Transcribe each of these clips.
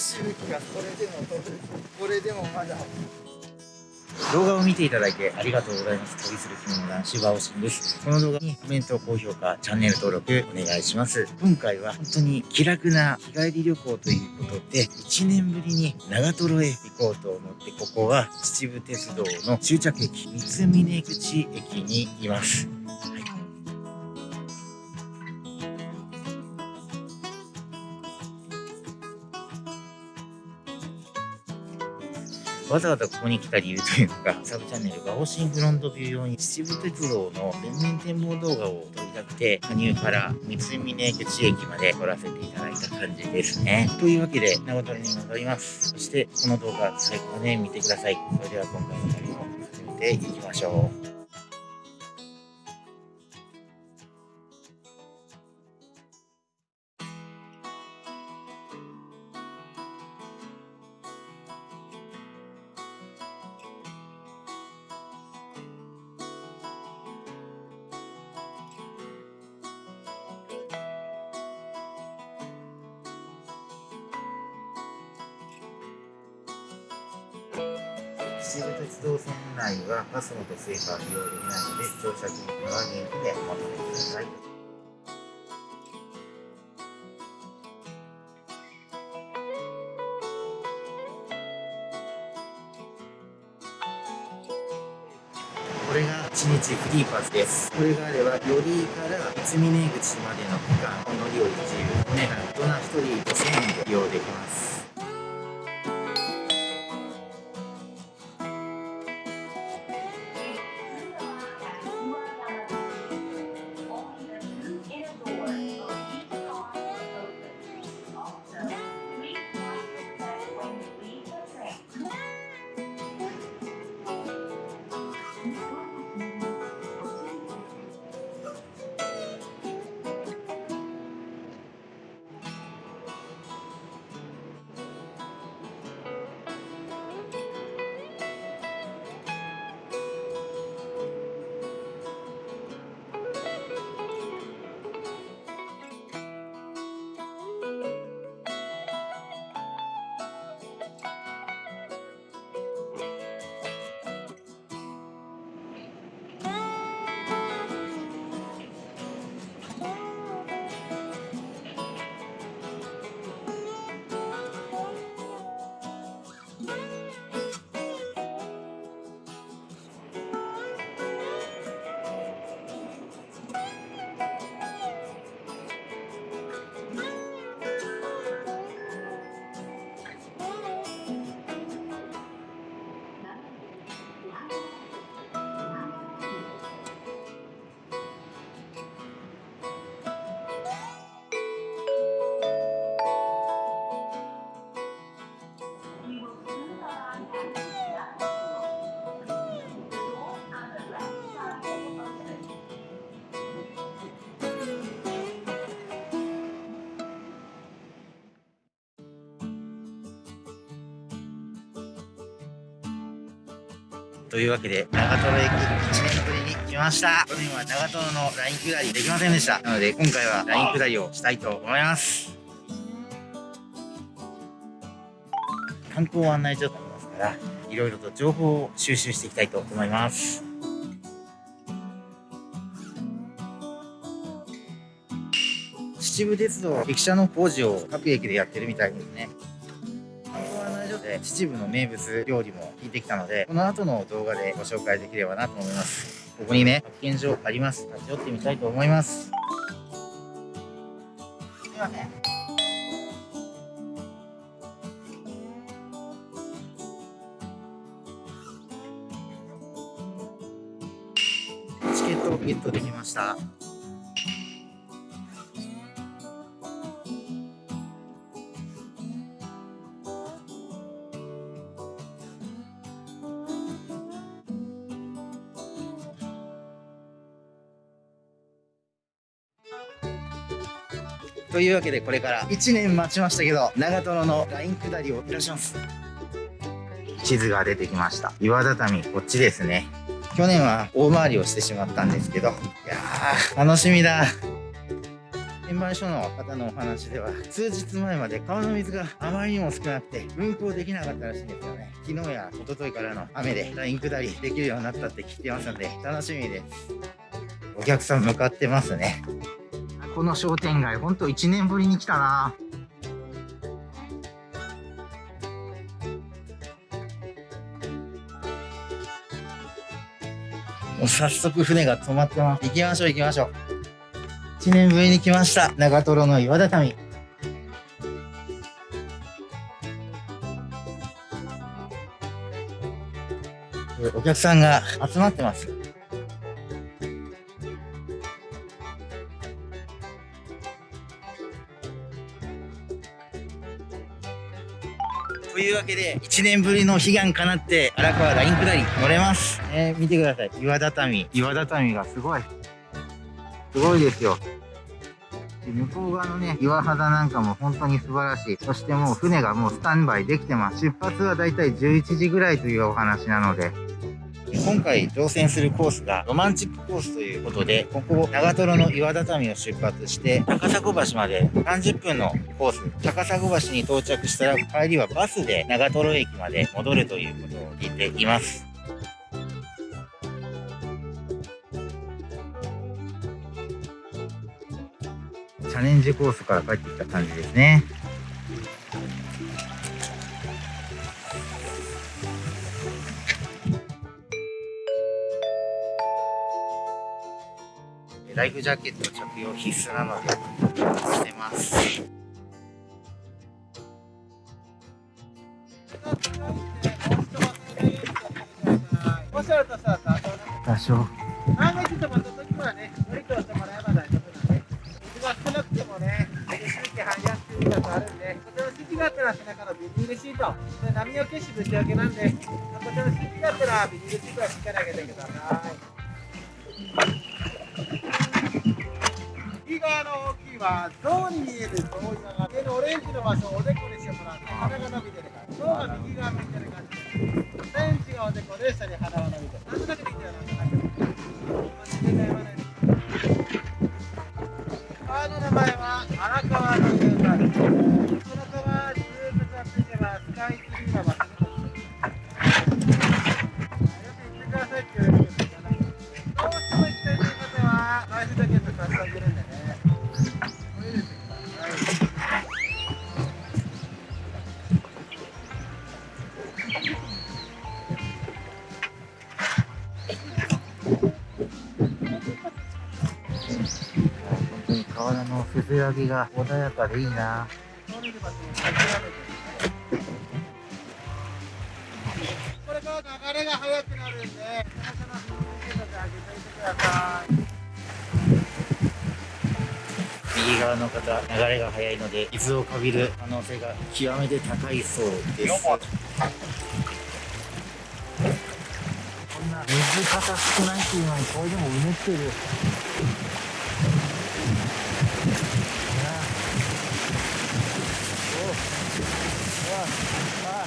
しぶきがこれでもこれでもまだ動画を見ていただいてありがとうございます。旅する着物男子バオシンです。この動画にコメント、高評価、チャンネル登録お願いします。今回は本当に気楽な日帰り旅行ということで、1年ぶりに長瀞へ行こうと思って、ここは秩父鉄道の終着駅、三峰口駅にいます。わざわざここに来た理由というのが、サブチャンネルが方針フロントビュー用に秩父鉄道の全面展望動画を撮りたくて、加入から三峰口駅まで撮らせていただいた感じですね。というわけで、長瀞に戻ります。そして、この動画最後まで見てください。それでは今回の旅も始めていきましょう。秩父鉄道線内は PASMO と Suica は利用できないので乗車金額は現金でお求めください。これが1日フリーパスです。これがあれば、寄居から三峰口までの区間を乗り降り自由。ね、大人1人5000円で利用できます。というわけで、長瀞駅1年ぶりに来ました。去年は長瀞のライン下りできませんでした。なので、今回はライン下りをしたいと思います。観光案内所とありますから、いろいろと情報を収集していきたいと思います。秩父鉄道駅舎の工事を各駅でやってるみたいですね。で秩父の名物料理も聞いてきたのでこの後の動画でご紹介できればなと思います。ここにね発見所あります。立ち寄ってみたいと思います。すいませんチケットをゲットできました。というわけでこれから1年待ちましたけど長瀞のライン下りをいらっしゃいます地図が出てきました岩畳こっちですね去年は大回りをしてしまったんですけどいやー楽しみだ円売所の方のお話では、数日前まで川の水があまりにも少なくて、運航できなかったらしいんですよね。昨日や一昨日からの雨でライン下りできるようになったって聞いてますので、楽しみです。お客さん向かってますね。この商店街、ほんと1年ぶりに来たなもう早速船が止まってます。行きましょう行きましょう。1年ぶりに来ました。長瀞の岩畳。お客さんが集まってます。いうわけで、1年ぶりの悲願かなって、荒川ライン下り乗れます。えー、見てください。岩畳。岩畳がすごい。すごいですよ。で向こう側のね、岩肌なんかも本当に素晴らしい。そしてもう船がもうスタンバイできてます。出発はだいたい11時ぐらいというお話なので、今回乗船するコースがロマンチックコースということで、ここ長瀞の岩畳を出発して、高砂橋まで30分のコース。高砂橋に到着したら帰りはバスで長瀞駅まで戻るということを聞いています。チャレンジコースから帰ってきた感じですね。ライフジャケット着用必須なので、してます。多少。万が一止まった時はね、乗り越えてもらえば大丈夫なんで、水が少なくてもね、あるんで、こちらの指示があったら背中のビニールシート、波よけしぶち上げなんで、こちらの指示があったらビニールシートはしっかり上げてください。の大きいは象に見える象岩が上のオレンジの場所をおでこにしてもらって鼻が伸びてるから象が右側向いてる感じです。ベンチがおでこで下に鼻が伸びてるなんとなくできたような感じ川の名前は荒川の遊川です。この川ずっと下っていけばスカイツリーの場所どうしても行きたいという方はライフジャケット買ってあげるんでねせせらぎが穏やかでいいな。これから流れが速くなるんで、右側の方、流れが速いので、水をかびる可能性が極めて高いそうです。こんな水かさ少ないっていうのに、これでもうねってる。いやおうわあ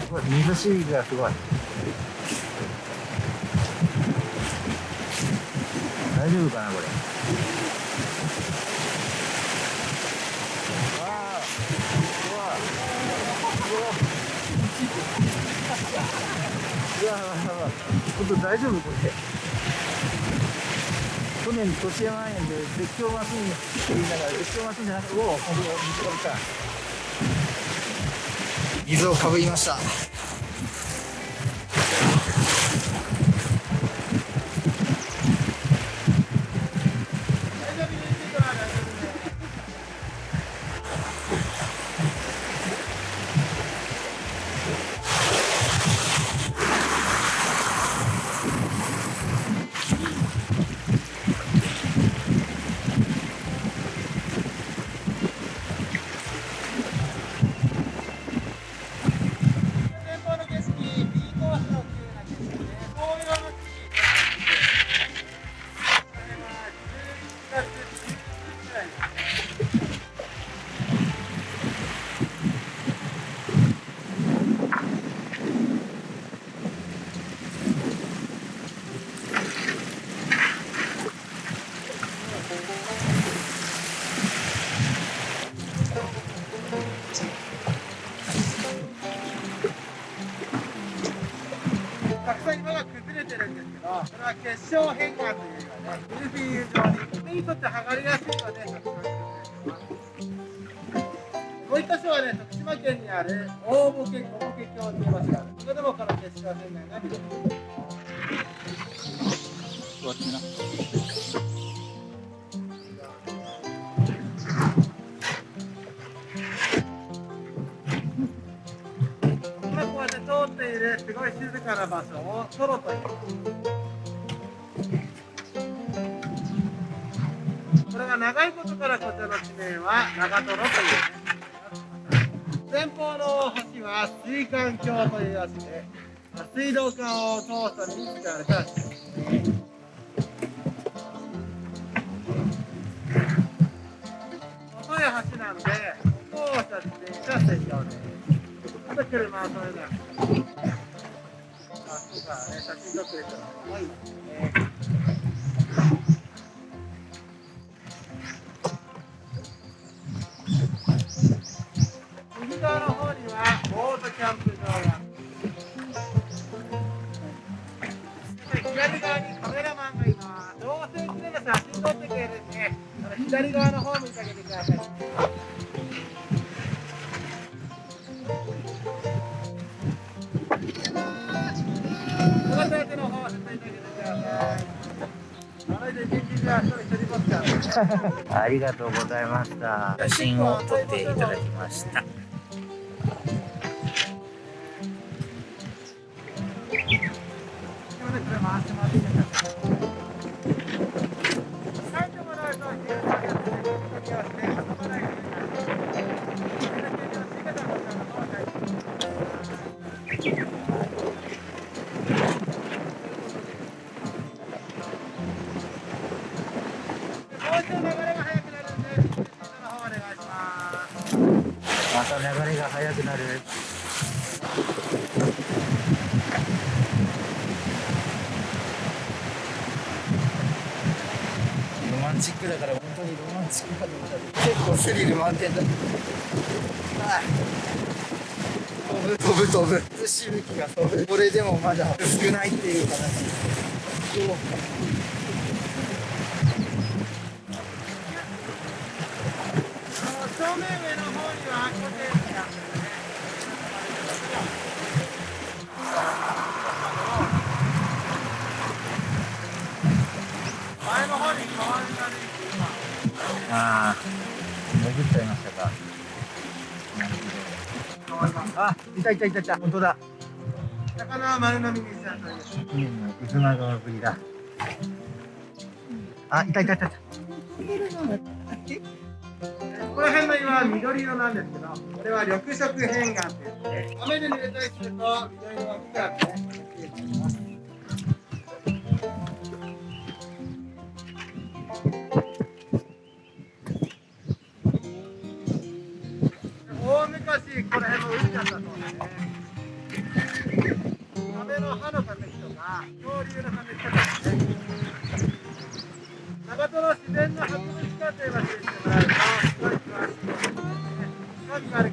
すごい水しぶきがすごい。大丈夫かなこれ。わあうわうわうわうわうわ本当大丈夫これ。去年年山園で絶叫マシンって言いながら絶叫マシンじゃなくておお本当水が来た。水をかぶりました。るんですけど、これは結晶変化というかねミルフィーユ状に手にとって剥がれやすいのでたくさん作ってもう一箇所はね徳島県にある大ボケ小ボケ橋という場所があるそこでもこの結晶変化が見れますっているす。ごい静かな場所をトロというこれが長いことからこちらの地名は長瀞というね前方の橋は水管橋という橋で水道管を通すために使われた橋です細い橋なので歩行者自転車専用ですちょっと車はそれだあそうかね写真撮ってる人が多いですね右側の方にはボートキャンプ場が左側にカメラマンがいます。どうせうちでも写真撮ってくれるんで左側の方ありがとうございました。写真を撮っていただきました。流れが速くなる。ロマンチックだから本当にロマンチックだ結構スリル満点だ。ああ飛ぶ飛ぶ飛ぶ。しぶきが飛ぶ。これでもまだ少ないっていう話。正面上の方にはコテージがあってね。前の方に川が出てきて今ああ、潜っちゃいましたいたいたいたいた。本当だ。魚は丸飲みにしちゃったり1年のぶりだ。あ、いたいたいたいた。この辺の岩は緑色なんですけど、これは緑色変岩って言って、雨で濡れたりすると緑色が深くね、消えています。大昔、この辺も海だったそうですね。亀の歯の化石とか、恐竜の化石とかですね。長瀞自然の博物館という場所に Tertarik.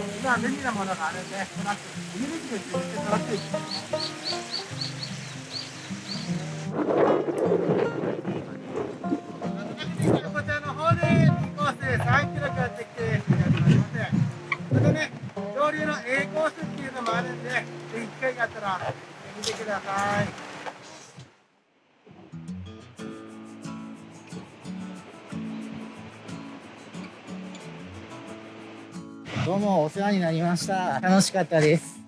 今は便利なものがあるんで、トラック、入り口で充実して楽しいです。こちらの方で B コース3キロやってきていただきます。それでね、上流の A コースっていうのもあるんで、ぜひ機会があったら行ってみてください。どうもお世話になりました。楽しかったです。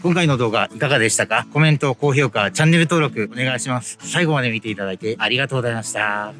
今回の動画いかがでしたか？コメント、高評価、チャンネル登録お願いします。最後まで見ていただいてありがとうございました。